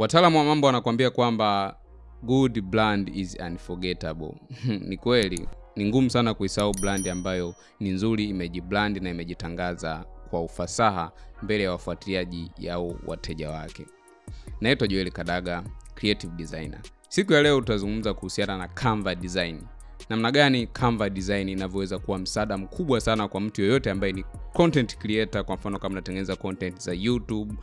Wataalamu wa mambo wanakuambia kwamba good brand is unforgettable. Ni kweli, ni ngumu sana kuisahau brand ambayo ni nzuri, imejibrand na imejitangaza kwa ufasaha mbele ya wafuatiliaji au wateja wake. Naitwa Joel Kadaga, creative designer. Siku ya leo tutazungumza kuhusiana na Canva design. Namna gani Canva design inavyoweza kuwa msaada mkubwa sana kwa mtu yoyote ambaye ni content creator. Kwa mfano kama unatengeneza content za YouTube,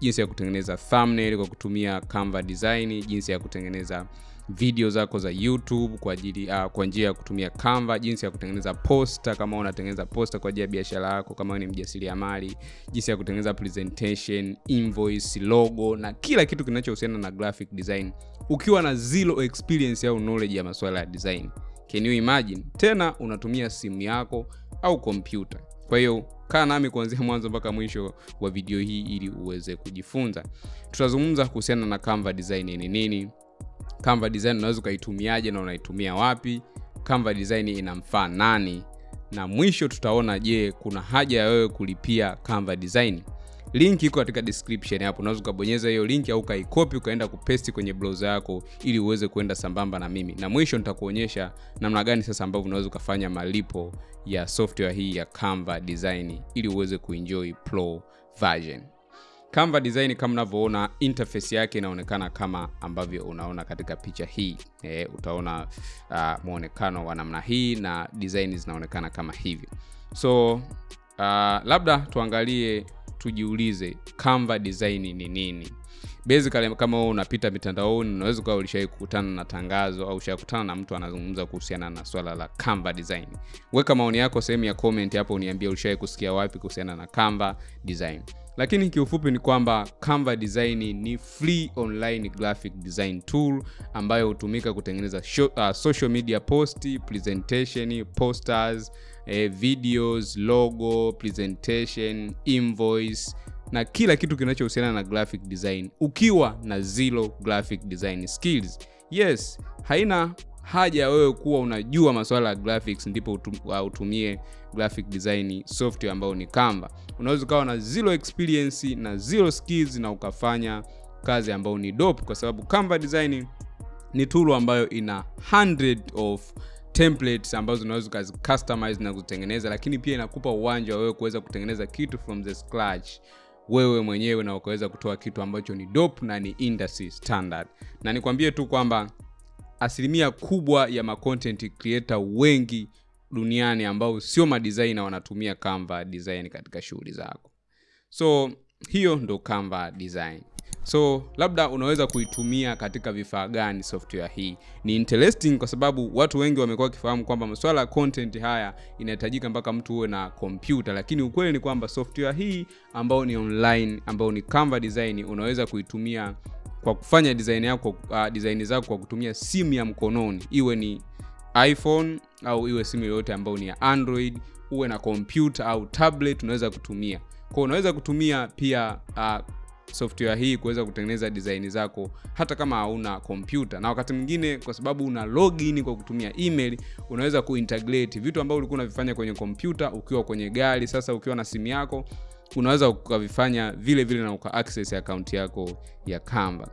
jinsi ya kutengeneza thumbnail kwa kutumia Canva design, jinsi ya kutengeneza video zako za YouTube kwa ajili uh, kwa njia ya kutumia Canva, jinsi ya kutengeneza poster kama unatengeneza poster kwa ajili ya biashara yako, kama ni mjasiriamali, jinsi ya kutengeneza presentation, invoice, logo na kila kitu kinachohusiana na graphic design ukiwa na zero experience au knowledge ya masuala ya design. Can you imagine? Tena unatumia simu yako au kompyuta. Kwa hiyo kaa nami kuanzia mwanzo mpaka mwisho wa video hii ili uweze kujifunza. Tutazungumza kuhusiana na Canva design ni nini, Canva design unaweza ukaitumiaje na unaitumia wapi, Canva design inamfaa nani, na mwisho tutaona, je, kuna haja ya wewe kulipia Canva design? Link iko katika description hapo, unaweza ukabonyeza hiyo link au ukaikopi ukaenda kupesti kwenye browser yako ili uweze kuenda sambamba na mimi, na mwisho nitakuonyesha namna gani sasa ambavyo unaweza ukafanya malipo ya software hii ya Canva design ili uweze kuenjoy pro version. Canva design kama unavyoona interface yake inaonekana kama ambavyo unaona katika picha hii e, utaona uh, muonekano wa namna hii na design zinaonekana kama hivyo. So uh, labda tuangalie tujiulize Canva design ni nini? Basically, kama wewe unapita mitandaoni unaweza ukawa ulishawahi kukutana na tangazo au ushakutana na mtu anazungumza kuhusiana na swala la Canva design. Weka maoni yako sehemu ya comment hapo, uniambie ulishawahi kusikia wapi kuhusiana na Canva design. Lakini kiufupi ni kwamba Canva design ni free online graphic design tool ambayo hutumika kutengeneza show, uh, social media post, presentation, posters, eh, videos, logo, presentation, invoice na kila kitu kinachohusiana na graphic design ukiwa na zero graphic design skills. Yes, haina haja ya wewe kuwa unajua masuala ya graphics ndipo utumie graphic design software ambayo ni Canva. Unaweza ukawa na zero experience na zero skills na ukafanya kazi ambayo ni dope, kwa sababu Canva design ni tool ambayo ina hundred of templates ambazo unaweza ukazi customize na kutengeneza, lakini pia inakupa uwanja wa wewe kuweza kutengeneza kitu from the scratch wewe mwenyewe na ukaweza kutoa kitu ambacho ni dope na ni industry standard. Na nikwambie tu kwamba asilimia kubwa ya ma content creator wengi duniani ambao sio madesigner wanatumia Canva design katika shughuli zako. So hiyo ndo Canva design. So labda unaweza kuitumia katika vifaa gani software hii? Ni interesting kwa sababu watu wengi wamekuwa wakifahamu kwamba masuala ya content haya inahitajika mpaka mtu uwe na kompyuta, lakini ukweli ni kwamba software hii ambayo ni online, ambayo ni Canva design, unaweza kuitumia kwa kufanya design yako, uh, design zako kwa kutumia simu ya mkononi, iwe ni iPhone au iwe simu yoyote ambayo ni ya Android, uwe na kompyuta au tablet, unaweza kutumia. Kwa, unaweza kutumia pia uh, software hii kuweza kutengeneza design zako hata kama hauna kompyuta, na wakati mwingine kwa sababu una login kwa kutumia email, unaweza kuintegrate vitu ambavyo ulikuwa unavifanya kwenye kompyuta ukiwa kwenye gari. Sasa ukiwa na simu yako unaweza ukavifanya vile vile na uka access account yako ya Canva.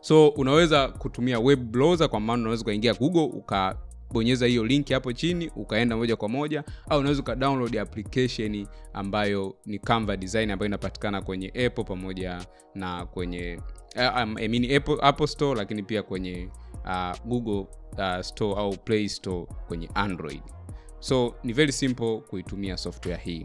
So unaweza kutumia web browser, kwa maana unaweza ukaingia Google ukabonyeza hiyo linki hapo chini ukaenda moja kwa moja, au unaweza uka download application ambayo ni Canva design ambayo inapatikana kwenye Apple pamoja na kwenye uh, I mean Apple, Apple Store, lakini pia kwenye uh, Google uh, Store au Play Store kwenye Android. So ni very simple kuitumia software hii.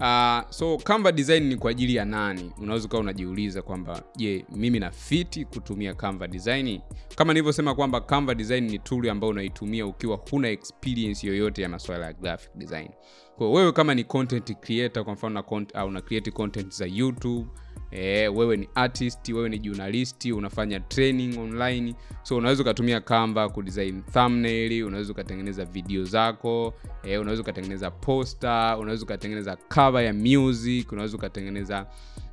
Uh, so Canva design ni kwa ajili ya nani? Unaweza ukawa unajiuliza kwamba je, mimi na fiti kutumia Canva design? Kama nilivyosema kwamba Canva design ni tool ambayo unaitumia ukiwa huna experience yoyote ya masuala ya graphic design. Kwa wewe kama ni content creator, kwa mfano na au una create content za YouTube E, wewe ni artist, wewe ni journalist, unafanya training online, so unaweza ukatumia Canva kudesign thumbnail, unaweza ukatengeneza video zako e, unaweza ukatengeneza poster, unaweza ukatengeneza cover ya music, unaweza ukatengeneza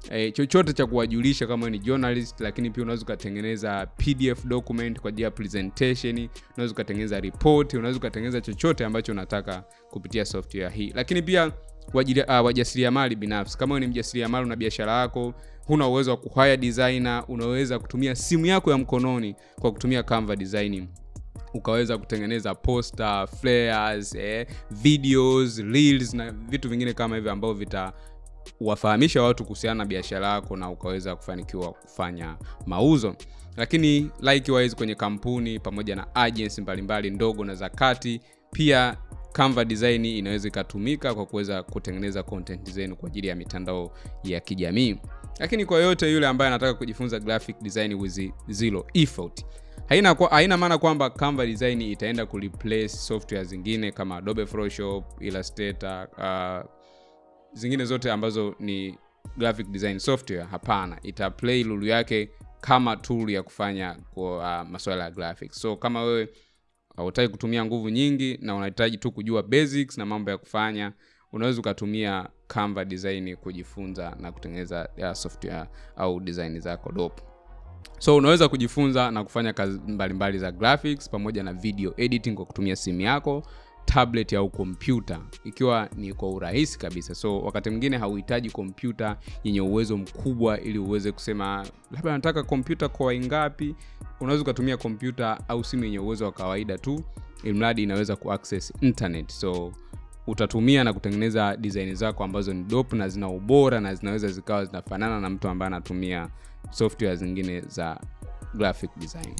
e, chochote cha kuwajulisha kama ni journalist, lakini pia unaweza ukatengeneza PDF document kwa ajili ya presentation, unaweza ukatengeneza report, unaweza ukatengeneza chochote ambacho unataka kupitia software hii, lakini pia wajasiriamali uh, binafsi. Kama wewe ni mjasiriamali una biashara yako, huna uwezo wa kuhire designer unaweza kutumia simu yako ya mkononi kwa kutumia canva design ukaweza kutengeneza poster flares eh, videos reels na vitu vingine kama hivyo ambavyo vitawafahamisha watu kuhusiana na biashara yako na ukaweza kufanikiwa kufanya mauzo lakini likewise kwenye kampuni pamoja na agency mbalimbali ndogo na za kati pia canva design inaweza ikatumika kwa kuweza kutengeneza content zenu kwa ajili ya mitandao ya kijamii. Lakini kwa yote yule ambaye anataka kujifunza graphic design with zero effort haina, kwa, haina maana kwamba canva design itaenda kureplace software zingine kama adobe photoshop illustrator uh, zingine zote ambazo ni graphic design software. Hapana ita play lulu yake kama tool ya kufanya kwa uh, masuala ya graphics. So kama wewe hautaki kutumia nguvu nyingi na unahitaji tu kujua basics na mambo ya kufanya. Unaweza ukatumia canva design kujifunza na kutengeneza software au design zako dope. So unaweza kujifunza na kufanya kazi mbalimbali mbali za graphics pamoja na video editing kwa kutumia simu yako tablet au kompyuta. Ikiwa ni kwa urahisi kabisa. So wakati mwingine hauhitaji kompyuta yenye uwezo mkubwa ili uweze kusema labda nataka kompyuta kwa ngapi unaweza ukatumia kompyuta au simu yenye uwezo wa kawaida tu ilmradi inaweza kuaccess internet. So utatumia na kutengeneza design zako ambazo ni dope na zina ubora na zinaweza zikawa zinafanana na mtu ambaye anatumia software zingine za graphic design.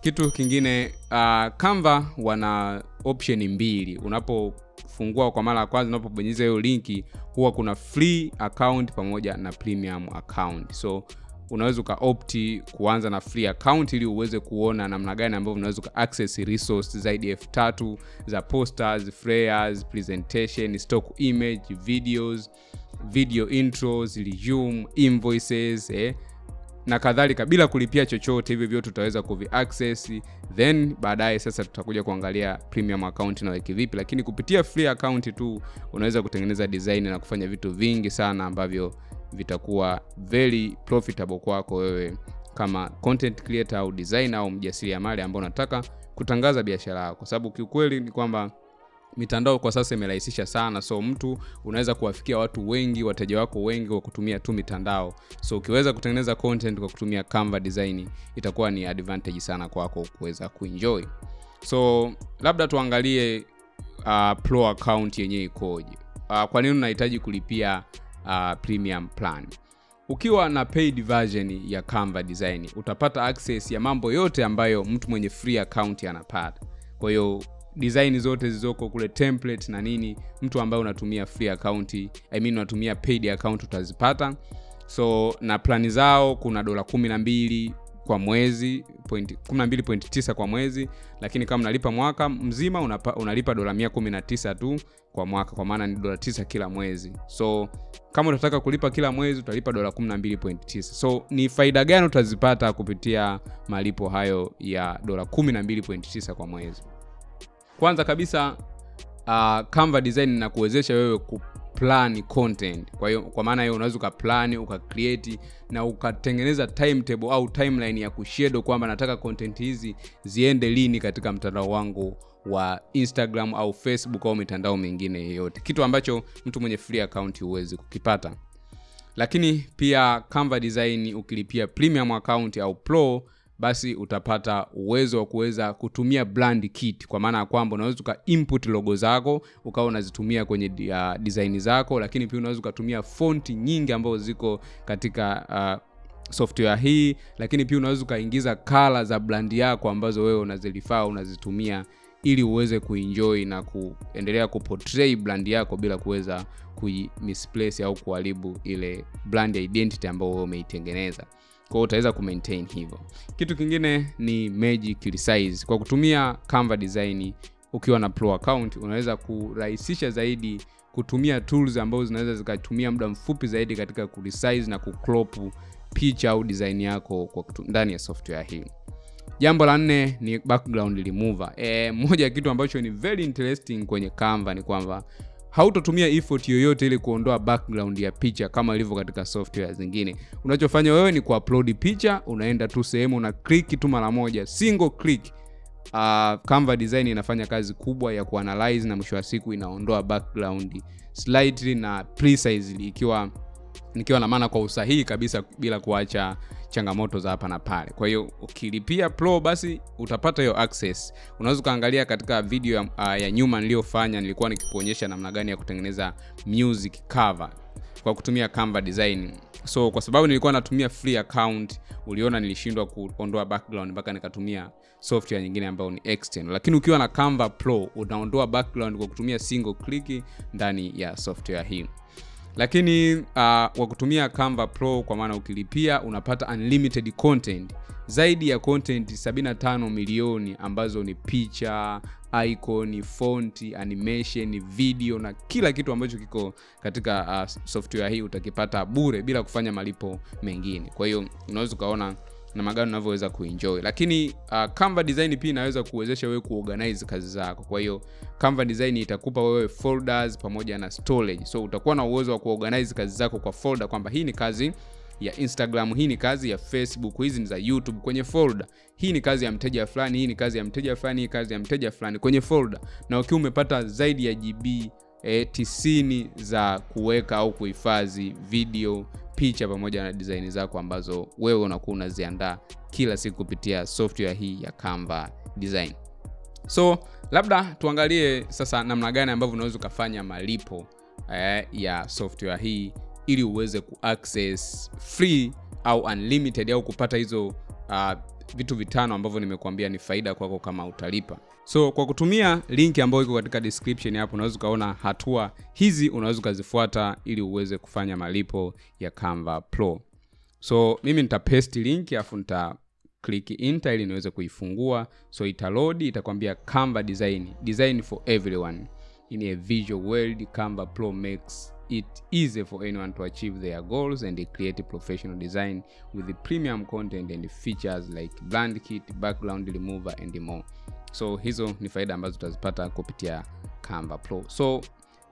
Kitu kingine uh, canva wana option mbili. Unapofungua kwa mara ya kwanza unapobonyeza hiyo linki huwa kuna free account pamoja na premium account. So unaweza ukaopti kuanza na free account ili uweze kuona namna gani ambavyo unaweza uka access resource zaidi elfu tatu za posters flyers presentation stock image videos video intros resume invoices eh, na kadhalika. Bila kulipia chochote hivyo vyote tutaweza kuviaccess then baadaye sasa tutakuja kuangalia premium account na weki vipi. Lakini kupitia free account tu unaweza kutengeneza design na kufanya vitu vingi sana ambavyo vitakuwa very profitable kwako wewe kama content creator au designer au mjasiriamali ambao unataka kutangaza biashara yako. Kwa sababu kiukweli ni kwamba mitandao kwa sasa imerahisisha sana. So mtu unaweza kuwafikia watu wengi wateja wako wengi kwa kutumia tu mitandao. So ukiweza kutengeneza content kwa kutumia canva design itakuwa ni advantage sana kwako kuweza kuenjoy. So labda tuangalie uh, pro account yenyewe ikoje. Uh, kwa nini unahitaji kulipia uh, premium plan. Ukiwa na paid version ya canva design utapata access ya mambo yote ambayo mtu mwenye free account anapata. Kwa hiyo design zote zilizoko kule template na nini mtu ambaye unatumia free account I mean unatumia paid account utazipata. So na plani zao kuna dola kumi na mbili kwa mwezi 12.9 kwa mwezi lakini kama unalipa mwaka mzima unapa, unalipa dola 119 tu kwa mwaka kwa maana ni dola 9 kila mwezi. So kama utataka kulipa kila mwezi utalipa dola 12.9 so ni faida gani utazipata kupitia malipo hayo ya dola 12.9 kwa mwezi? Kwanza kabisa uh, canva design na kuwezesha wewe kuplan content. Kwa hiyo kwa maana hiyo unaweza ukaplan ukacreate na ukatengeneza timetable au timeline ya kushedo kwamba nataka content hizi ziende lini katika mtandao wangu wa instagram au facebook au mitandao mingine yeyote kitu ambacho mtu mwenye free account huwezi kukipata. Lakini pia canva design ukilipia premium account au pro basi utapata uwezo wa kuweza kutumia brand kit. Kwa maana ya kwamba unaweza uka input logo zako ukawa unazitumia kwenye uh, design zako lakini pia unaweza ukatumia fonti nyingi ambazo ziko katika uh, software hii lakini pia unaweza ukaingiza kala za brand yako ambazo wewe unazilifaa unazitumia ili uweze kuenjoy na kuendelea kuportray brand yako bila kuweza kuimisplace au kuharibu ile brand identity ambayo wewe umeitengeneza kwao utaweza kumaintain hivyo. Kitu kingine ni magic resize. Kwa kutumia canva design ukiwa na pro account unaweza kurahisisha zaidi kutumia tools ambazo zinaweza zikatumia muda mfupi zaidi katika kuresize na kucrop picha au design yako kwa ndani ya software hii. Jambo la nne ni background remover. E, moja ya kitu ambacho ni very interesting kwenye canva ni kwamba hautotumia effort yoyote ili kuondoa background ya picha kama ilivyo katika software zingine. Unachofanya wewe ni kuupload picha unaenda tu sehemu na click tu mara moja single click. Uh, canva design inafanya kazi kubwa ya kuanalyze na mwisho wa siku inaondoa background slightly na precisely ikiwa nikiwa na maana kwa usahihi kabisa bila kuacha changamoto za hapa na pale. Kwa hiyo ukilipia pro basi utapata hiyo access. Unaweza ukaangalia katika video ya, uh, ya nyuma niliyofanya nilikuwa nikikuonyesha namna gani ya kutengeneza music cover kwa kutumia canva design. So kwa sababu nilikuwa natumia free account uliona nilishindwa kuondoa background mpaka nikatumia software nyingine ambayo ni external. Lakini ukiwa na canva pro unaondoa background kwa kutumia single click ndani ya software hii lakini uh, wa kutumia canva pro kwa maana ukilipia unapata unlimited content. Zaidi ya content 75 milioni ambazo ni picha icon fonti animation video na kila kitu ambacho kiko katika uh, software hii utakipata bure bila kufanya malipo mengine. Kwa hiyo unaweza ukaona na magano unavyoweza kuenjoy. Lakini uh, canva design pia inaweza kuwezesha wewe kuorganize kazi zako. Kwa hiyo canva design itakupa wewe folders pamoja na storage. So utakuwa na uwezo wa kuorganize kazi zako kwa folder kwamba hii ni kazi ya instagram hii ni kazi ya facebook hizi ni za youtube kwenye folder. Hii ni kazi ya mteja fulani hii ni kazi ya mteja fulani hii kazi ya mteja fulani kwenye folder. Na ukiwa umepata zaidi ya gb e, tisini za kuweka au kuhifadhi video picha pamoja na design zako ambazo wewe unakuwa unaziandaa kila siku kupitia software hii ya canva design. So labda tuangalie sasa namna gani ambavyo unaweza ukafanya malipo eh, ya software hii ili uweze kuaccess free au unlimited au kupata hizo uh, vitu vitano ambavyo nimekuambia ni faida kwako kama utalipa. So kwa kutumia linki ambayo iko katika description hapo unaweza ukaona hatua hizi unaweza ukazifuata ili uweze kufanya malipo ya canva pro. So mimi nitapaste linki alafu nita click enter ili niweze kuifungua. So italodi itakwambia canva design. Design for everyone. In a visual world canva pro makes it easy for anyone to achieve their goals and create professional design with premium content and features like brand kit background remover and more. So hizo ni faida ambazo utazipata kupitia canva pro. So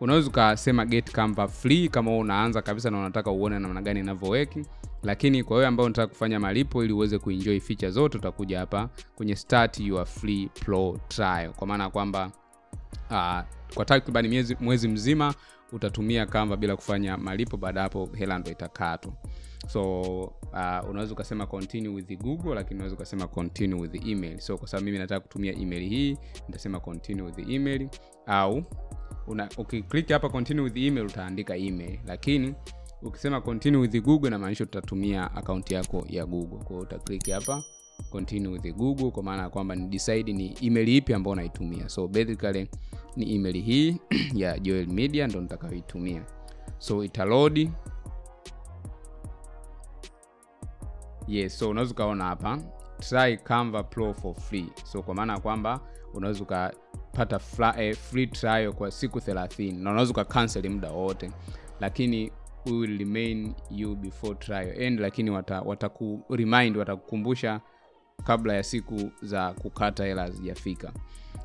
unaweza ukasema get canva free kama unaanza kabisa na unataka uone namna gani inavyoweki lakini kwa wewe ambao unataka kufanya malipo ili uweze kuenjoy feature zote utakuja hapa kwenye start your free pro trial. Kwa maana kwamba uh, kwa takriban mwezi, mwezi mzima utatumia canva bila kufanya malipo baada hapo hela ndo itakatwa. So uh, unaweza ukasema continue with google lakini unaweza ukasema continue with email. So kwa sababu mimi nataka kutumia email hii nitasema continue with email. Au una, ukiklik hapa continue with email utaandika email. Lakini ukisema continue with google inamaanisha utatumia akaunti yako ya google. Kwao utaklik hapa continue with google kwa maana ya kwamba ni decide ni email ipi ambayo unaitumia so basically ni email hii ya joel media ndo nitakayoitumia. So italodi. Yes so unaweza ukaona hapa try canva pro for free. So kwa maana ya kwamba unaweza ukapata eh, free trial kwa siku 30 na unaweza ukacancel muda wote lakini we will remain you before trial end. Lakini wataku wata remind watakukumbusha kabla ya siku za kukata hela hazijafika.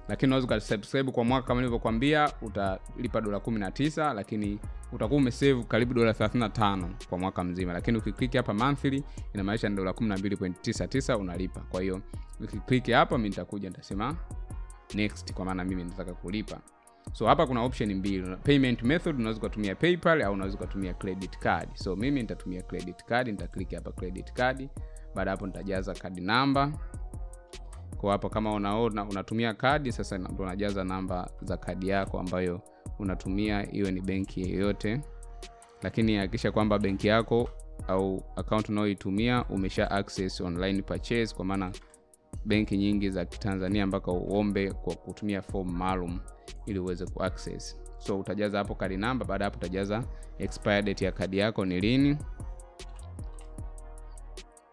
Lakini unaweza ukasubscribe kwa mwaka kama nilivyokwambia utalipa dola 19 lakini utakuwa umesave karibu dola 35 kwa mwaka mzima. Lakini ukiklik hapa monthly inamaanisha ni dola 12.99 unalipa. Kwa hiyo ukiklik hapa mi nitakuja nitasema next kwa maana mimi nataka kulipa. So hapa kuna option mbili. Payment method unaweza ukatumia paypal au unaweza ukatumia credit card. So mimi nitatumia credit card nitaklik hapa credit card baada hapo nitajaza kadi namba. Kwa hapo kama unaona unatumia kadi sasa ndo unajaza namba za kadi yako ambayo unatumia iwe ni benki yeyote lakini hakikisha kwamba benki yako au account unaoitumia umesha access online purchase kwa maana benki nyingi za kitanzania mpaka uombe kwa kutumia form maalum ili uweze kuaccess so utajaza hapo kadi namba baada hapo utajaza expire date ya kadi yako ni lini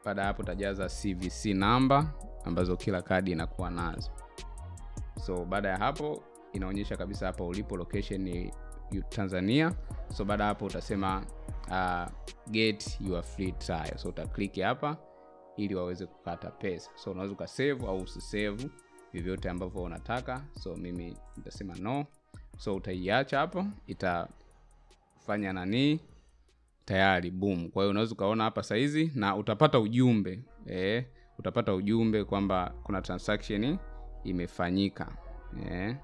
baada hapo utajaza cvc namba ambazo kila kadi inakuwa nazo. So baada ya hapo inaonyesha kabisa hapa ulipo location ni tanzania. So baada ya hapo utasema uh, get your free trial. So utaklik hapa ili waweze kukata pesa. So unaweza ukasave au usisave vyovyote ambavyo unataka. So mimi nitasema no. So utaiacha hapo. Itafanya nanii tayari boom. Kwa hiyo unaweza ukaona hapa saizi na utapata ujumbe e, utapata ujumbe kwamba kuna transaction imefanyika e,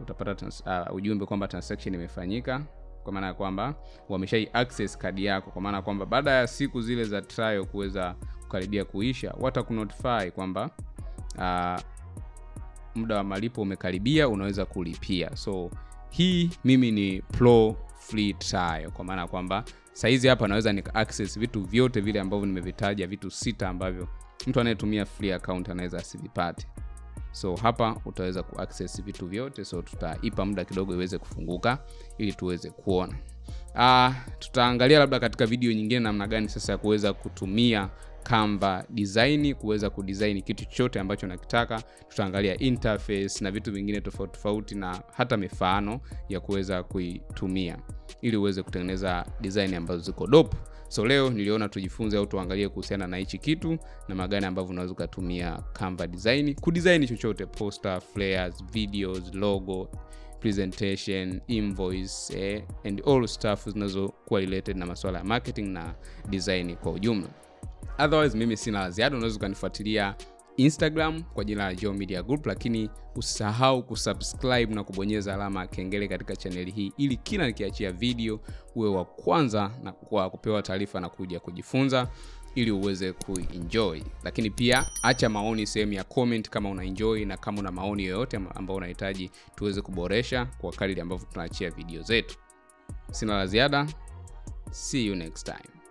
utapata trans, uh, ujumbe kwamba transaction imefanyika kwa maana ya kwamba wameshai access kadi yako kwa maana ya kwamba baada ya siku zile za trial kuweza kukaribia kuisha watakunotify kwamba uh, muda wa malipo umekaribia unaweza kulipia. So hii mimi ni pro free trial kwa maana kwamba saizi hapa naweza nika access vitu vyote vile ambavyo nimevitaja vitu sita ambavyo mtu anayetumia free account anaweza asivipate. So hapa utaweza kuaccess vitu vyote so tutaipa muda kidogo iweze kufunguka ili tuweze kuona. Uh, tutaangalia labda katika video nyingine namna gani sasa ya kuweza kutumia Canva design kuweza kudesign kitu chochote ambacho nakitaka. Tutaangalia interface na vitu vingine tofauti tofauti na hata mifano ya kuweza kuitumia ili uweze kutengeneza design ambazo ziko dope. So leo niliona tujifunze au tuangalie kuhusiana na hichi kitu na magani ambavyo unaweza ukatumia Canva design kudesign chochote, poster, flyers, videos, logo presentation invoice eh, and all stuff zinazokuwa related na masuala ya marketing na design kwa ujumla otherwise mimi sina la ziada. Unaweza ukanifuatilia instagram kwa jina la Joe Media Group lakini usisahau kusubscribe na kubonyeza alama ya kengele katika chaneli hii ili kila nikiachia video uwe wa kwanza na kwa kupewa taarifa na kuja kujifunza ili uweze kuenjoy. Lakini pia acha maoni sehemu ya comment kama una enjoy na kama una maoni yoyote ambayo unahitaji tuweze kuboresha kwa kadiri ambavyo tunaachia video zetu. Sina la ziada. See you next time